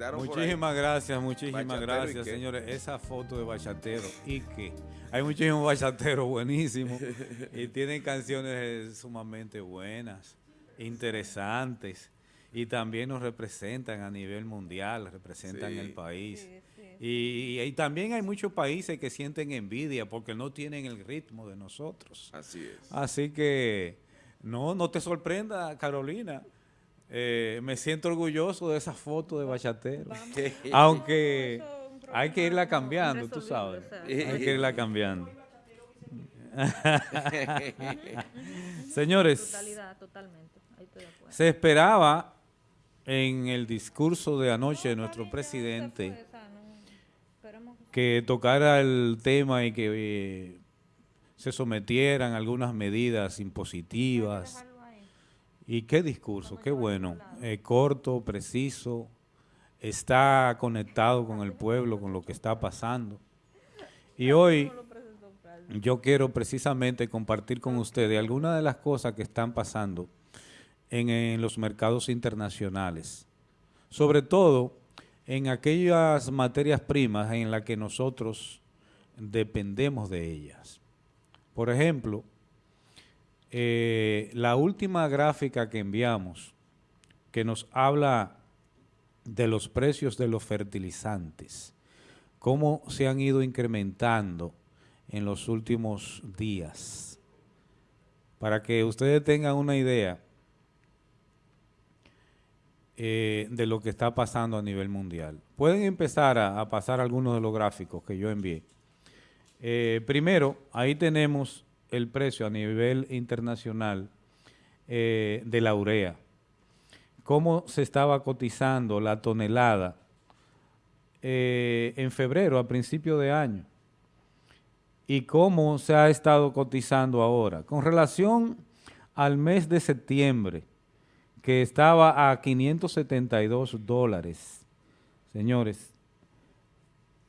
conectaron Muchísimas gracias, muchísimas gracias, señores. Esa foto de bachatero, y que hay muchísimos bachateros buenísimos y tienen canciones sumamente buenas, interesantes y también nos representan a nivel mundial, representan el país. Y, también hay muchos países que sienten envidia porque no tienen el ritmo de nosotros. Así es. Así que no, no te sorprenda, Carolina. Eh, me siento orgulloso de esa foto de bachatero. Aunque hay que irla cambiando, tú sabes. Hay que irla cambiando. Señores, se esperaba en el discurso de anoche de nuestro presidente que tocara el tema y que eh, se sometieran algunas medidas impositivas. Y qué discurso, qué bueno, eh, corto, preciso, está conectado con el pueblo, con lo que está pasando. Y hoy yo quiero precisamente compartir con ustedes algunas de las cosas que están pasando en, los mercados internacionales. Sobre todo en aquellas materias primas en las que nosotros dependemos de ellas. Por ejemplo, eh, la última gráfica que enviamos, que nos habla de los precios de los fertilizantes, cómo se han ido incrementando en los últimos días. Para que ustedes tengan una idea, eh, de lo que está pasando a nivel mundial. Pueden empezar a, pasar algunos de los gráficos que yo envié. Eh, primero, ahí tenemos el precio a nivel internacional eh, de la urea. Cómo se estaba cotizando la tonelada en febrero, a principio de año. Y cómo se ha estado cotizando ahora. Con relación al mes de septiembre, que estaba a 572 dólares. Señores,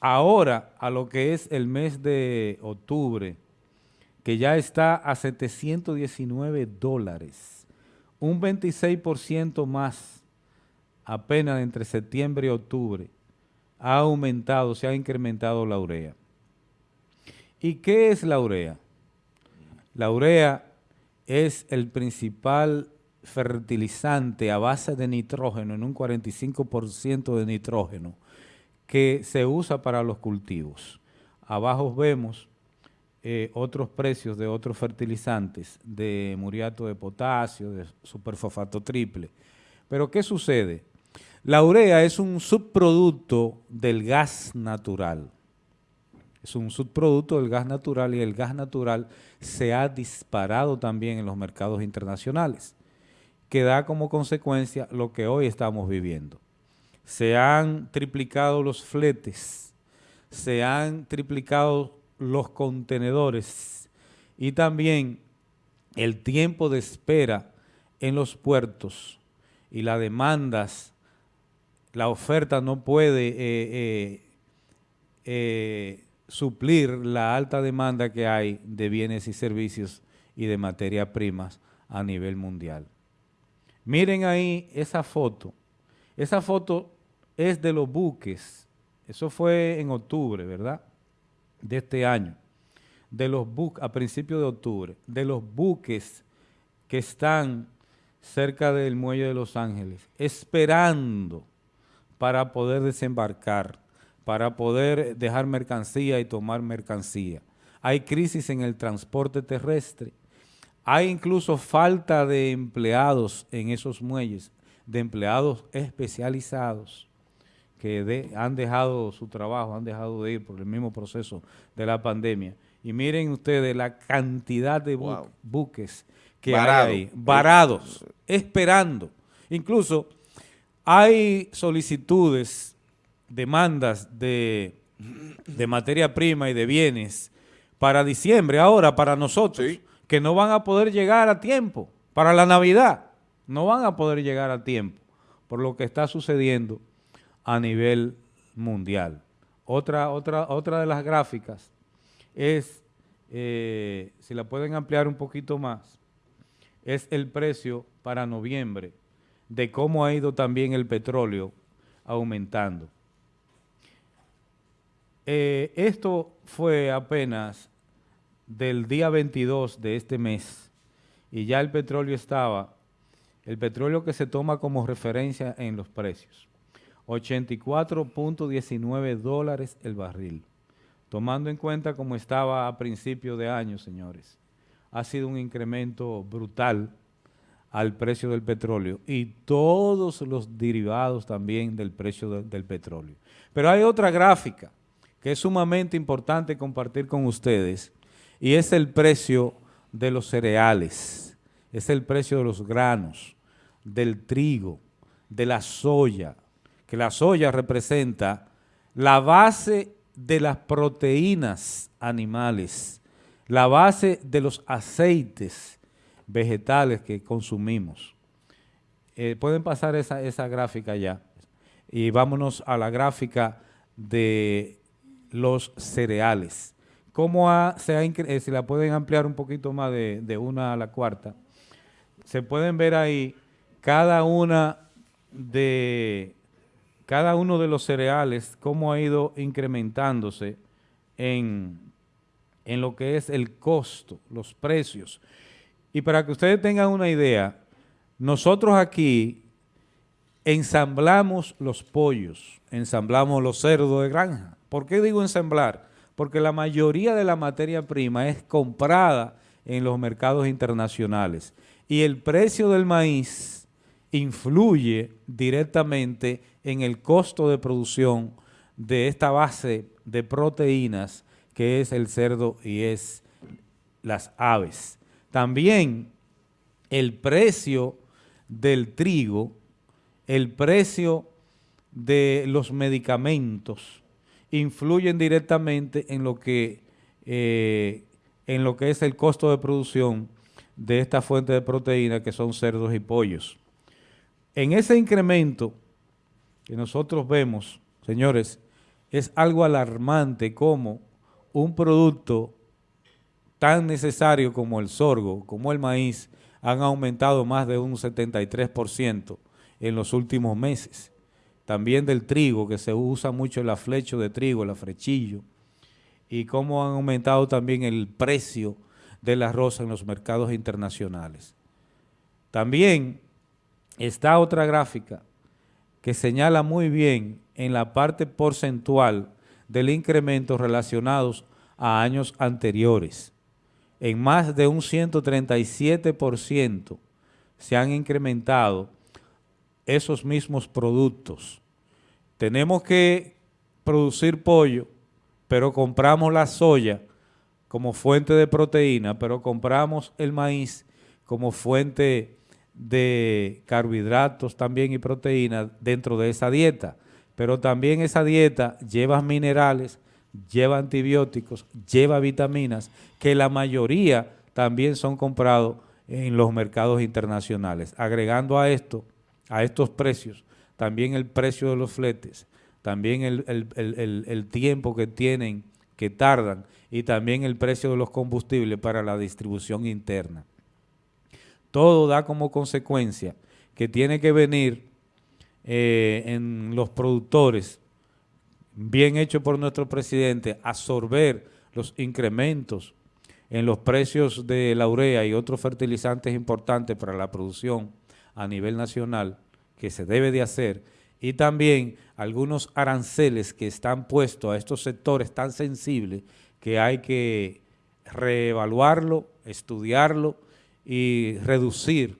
ahora a lo que es el mes de octubre, que ya está a 719 dólares, un 26% más apenas entre septiembre y octubre, ha aumentado, se ha incrementado la urea. ¿Y qué es la urea? La urea es el principal fertilizante a base de nitrógeno, en un 45% de nitrógeno, que se usa para los cultivos. Abajo vemos eh, otros precios de otros fertilizantes, de muriato de potasio, de superfosfato triple. Pero ¿qué sucede? La urea es un subproducto del gas natural. Es un subproducto del gas natural y el gas natural se ha disparado también en los mercados internacionales que da como consecuencia lo que hoy estamos viviendo. Se han triplicado los fletes, se han triplicado los contenedores y también el tiempo de espera en los puertos y las demandas, la oferta no puede eh, eh, eh, suplir la alta demanda que hay de bienes y servicios y de materias primas a nivel mundial. Miren ahí esa foto. Esa foto es de los buques. Eso fue en octubre, ¿verdad? De este año. De los buques, a principios de octubre, de los buques que están cerca del muelle de Los Ángeles, esperando para poder desembarcar, para poder dejar mercancía y tomar mercancía. Hay crisis en el transporte terrestre hay incluso falta de empleados en esos muelles, de empleados especializados que han dejado su trabajo, han dejado de ir por el mismo proceso de la pandemia. Y miren ustedes la cantidad de buques que hay ahí, varados, esperando. Incluso hay solicitudes, demandas de, de materia prima y de bienes para diciembre, ahora para nosotros que no van a poder llegar a tiempo para la Navidad. No van a poder llegar a tiempo por lo que está sucediendo a nivel mundial. Otra, otra, otra de las gráficas es, eh, si la pueden ampliar un poquito más, es el precio para noviembre de cómo ha ido también el petróleo aumentando. Eh, esto fue apenas del día 22 de este mes y ya el petróleo estaba, el petróleo que se toma como referencia en los precios, 84.19 dólares el barril. Tomando en cuenta cómo estaba a principio de año, señores, ha sido un incremento brutal al precio del petróleo y todos los derivados también del precio del petróleo. Pero hay otra gráfica que es sumamente importante compartir con ustedes, y es el precio de los cereales, es el precio de los granos, del trigo, de la soya, que la soya representa la base de las proteínas animales, la base de los aceites vegetales que consumimos. Eh, pueden pasar esa, esa gráfica ya. Y vámonos a la gráfica de los cereales. ¿Cómo se ha, eh, si la pueden ampliar un poquito más de, una a la cuarta? Se pueden ver ahí cada una de cada uno de los cereales, cómo ha ido incrementándose en, en lo que es el costo, los precios. Y para que ustedes tengan una idea, nosotros aquí ensamblamos los pollos, ensamblamos los cerdos de granja, ¿Por qué digo ensamblar? Porque la mayoría de la materia prima es comprada en los mercados internacionales y el precio del maíz influye directamente en el costo de producción de esta base de proteínas que es el cerdo y es las aves. También el precio del trigo, el precio de los medicamentos, influyen directamente en lo que, eh, en lo que es el costo de producción de esta fuente de proteína que son cerdos y pollos. En ese incremento que nosotros vemos, señores, es algo alarmante como un producto tan necesario como el sorgo, como el maíz, han aumentado más de un 73% en los últimos meses también del trigo, que se usa mucho el aflecho de trigo, el afrechillo, y cómo han aumentado también el precio del arroz en los mercados internacionales. También está otra gráfica que señala muy bien en la parte porcentual del incremento relacionados a años anteriores. En más de un 137% se han incrementado esos mismos productos. Tenemos que producir pollo, pero compramos la soya como fuente de proteína, pero compramos el maíz como fuente de carbohidratos también y proteínas dentro de esa dieta. Pero también esa dieta lleva minerales, lleva antibióticos, lleva vitaminas, que la mayoría también son comprados en los mercados internacionales. Agregando a esto a estos precios, también el precio de los fletes, también el, tiempo que tienen, que tardan, y también el precio de los combustibles para la distribución interna. Todo da como consecuencia que tiene que venir eh, en los productores, bien hecho por nuestro presidente, absorber los incrementos en los precios de la urea y otros fertilizantes importantes para la producción a nivel nacional que se debe de hacer y también algunos aranceles que están puestos a estos sectores tan sensibles que hay que reevaluarlo, estudiarlo y reducir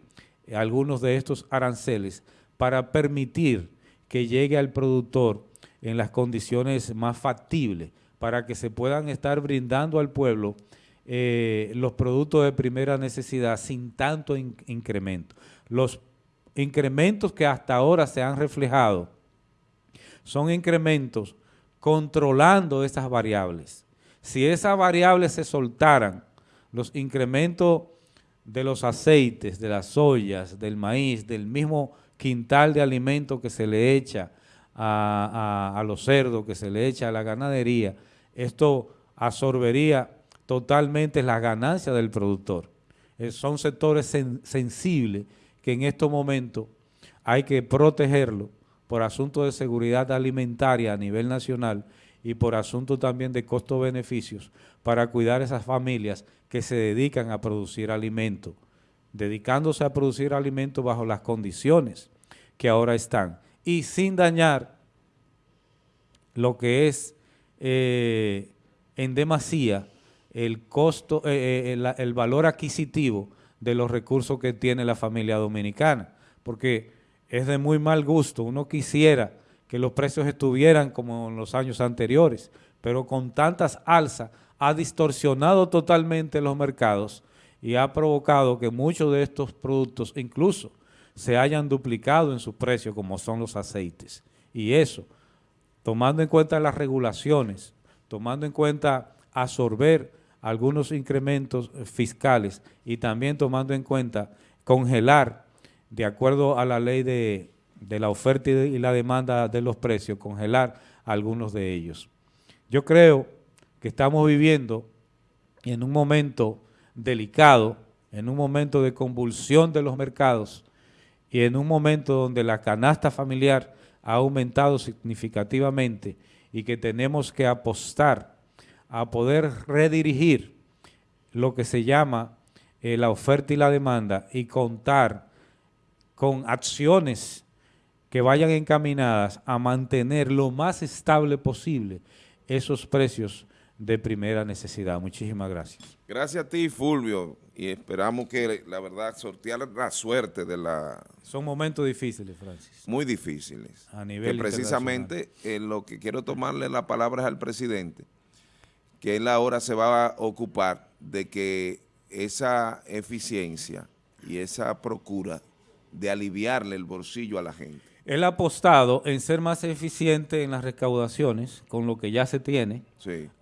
algunos de estos aranceles para permitir que llegue al productor en las condiciones más factibles para que se puedan estar brindando al pueblo eh, los productos de primera necesidad sin tanto incremento. Los incrementos que hasta ahora se han reflejado son incrementos controlando esas variables. Si esas variables se soltaran, los incrementos de los aceites, de las soyas, del maíz, del mismo quintal de alimentos que se le echa a, los cerdos, que se le echa a la ganadería, esto absorbería totalmente la ganancia del productor. Eh, son sectores sensibles que en estos momentos hay que protegerlo por asuntos de seguridad alimentaria a nivel nacional y por asuntos también de costo-beneficios para cuidar esas familias que se dedican a producir alimentos, dedicándose a producir alimentos bajo las condiciones que ahora están y sin dañar lo que es eh, en demasía el costo, eh, eh, el, valor adquisitivo de los recursos que tiene la familia dominicana, porque es de muy mal gusto, uno quisiera que los precios estuvieran como en los años anteriores, pero con tantas alzas ha distorsionado totalmente los mercados y ha provocado que muchos de estos productos incluso se hayan duplicado en su precio como son los aceites. Y eso, tomando en cuenta las regulaciones, tomando en cuenta absorber algunos incrementos fiscales y también tomando en cuenta congelar, de acuerdo a la ley de, de la oferta y la demanda de los precios, congelar algunos de ellos. Yo creo que estamos viviendo en un momento delicado, en un momento de convulsión de los mercados y en un momento donde la canasta familiar ha aumentado significativamente y que tenemos que apostar a poder redirigir lo que se llama eh, la oferta y la demanda y contar con acciones que vayan encaminadas a mantener lo más estable posible esos precios de primera necesidad. Muchísimas gracias. Gracias a ti, Fulvio, y esperamos que, la verdad, sortear la suerte de la... Son momentos difíciles, Francis. Muy difíciles. A nivel Que precisamente eh, lo que quiero tomarle la palabra es al presidente, que él ahora se va a ocupar de que esa eficiencia y esa procura de aliviarle el bolsillo a la gente él ha apostado en ser más eficiente en las recaudaciones, con lo que ya se tiene.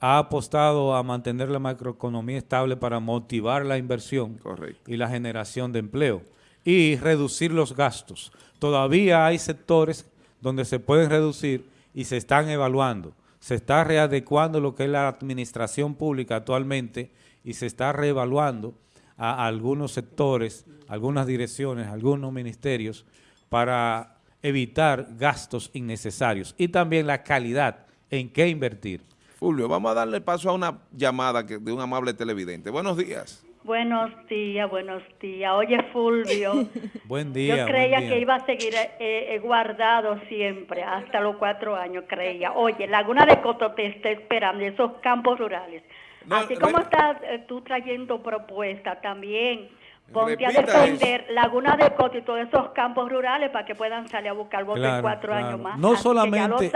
Ha apostado a mantener la macroeconomía estable para motivar la inversión y la generación de empleo y reducir los gastos. Todavía hay sectores donde se pueden reducir y se están evaluando. Se está readecuando lo que es la administración pública actualmente y se está reevaluando a algunos sectores, algunas direcciones, algunos ministerios para evitar gastos innecesarios y también la calidad en qué invertir. Fulvio, vamos a darle paso a una llamada de un amable televidente. Buenos días. Buenos días, buenos días. Oye, Fulvio. buen día. Yo creía que iba a seguir eh, eh, guardado siempre, hasta los cuatro años, creía. Oye, Laguna de Coto te está esperando, esos campos rurales. Así como estás eh, tú trayendo propuestas también Ponte a defender Laguna de Coto y todos esos campos rurales para que puedan salir a buscar votos en cuatro años más. No solamente,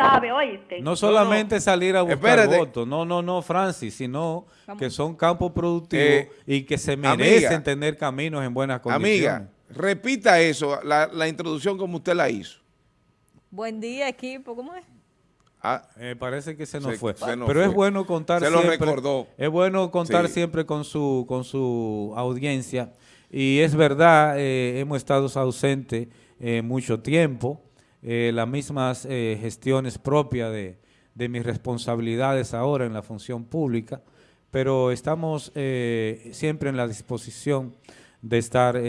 No solamente salir a buscar votos, no, no, no, Francis, sino que son campos productivos eh, y que se merecen tener caminos en buenas condiciones. Amiga, repita eso, la, introducción como usted la hizo. Buen día, equipo, ¿cómo es? Ah, eh, parece que se nos fue. Pero es bueno contar se siempre. Lo recordó. Es bueno contar siempre con su, con su audiencia y es verdad, eh, hemos estado ausentes eh, mucho tiempo, eh, las mismas gestiones propias de, de, mis responsabilidades ahora en la función pública, pero estamos siempre en la disposición de estar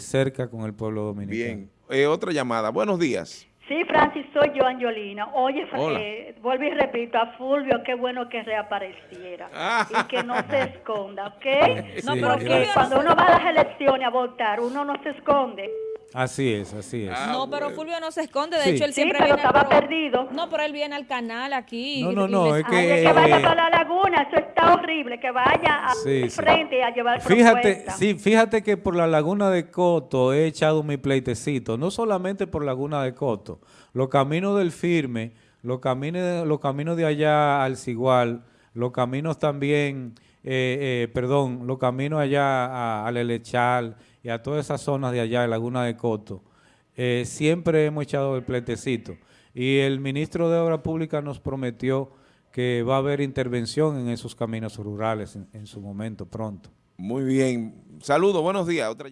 cerca con el pueblo dominicano. Bien, otra llamada. Buenos días. Sí, Francis, soy yo, Angelina. Oye, eh, vuelvo y repito, a Fulvio, qué bueno que reapareciera ah. y que no se esconda, ¿ok? no, pero cuando uno va a las elecciones a votar, uno no se esconde. Así es, así es. Ah, no, pero Fulvio no se esconde, de hecho él siempre sí, pero estaba perdido. No, pero él viene al canal aquí. No, no, no, es que... que vaya para la laguna, eso está horrible, que vaya a frente a llevar Fíjate, sí, fíjate que por la laguna de Coto he echado mi pleitecito, no solamente por laguna de Coto, los caminos del firme, los caminos, los caminos de allá al Cigual, los caminos también, eh, eh, perdón, los caminos allá al Elechal, y a todas esas zonas de allá, de Laguna de Coto, eh, siempre hemos echado el pletecito. Y el ministro de Obra Pública nos prometió que va a haber intervención en esos caminos rurales en, en su momento pronto. Muy bien. Saludos, buenos días. Otra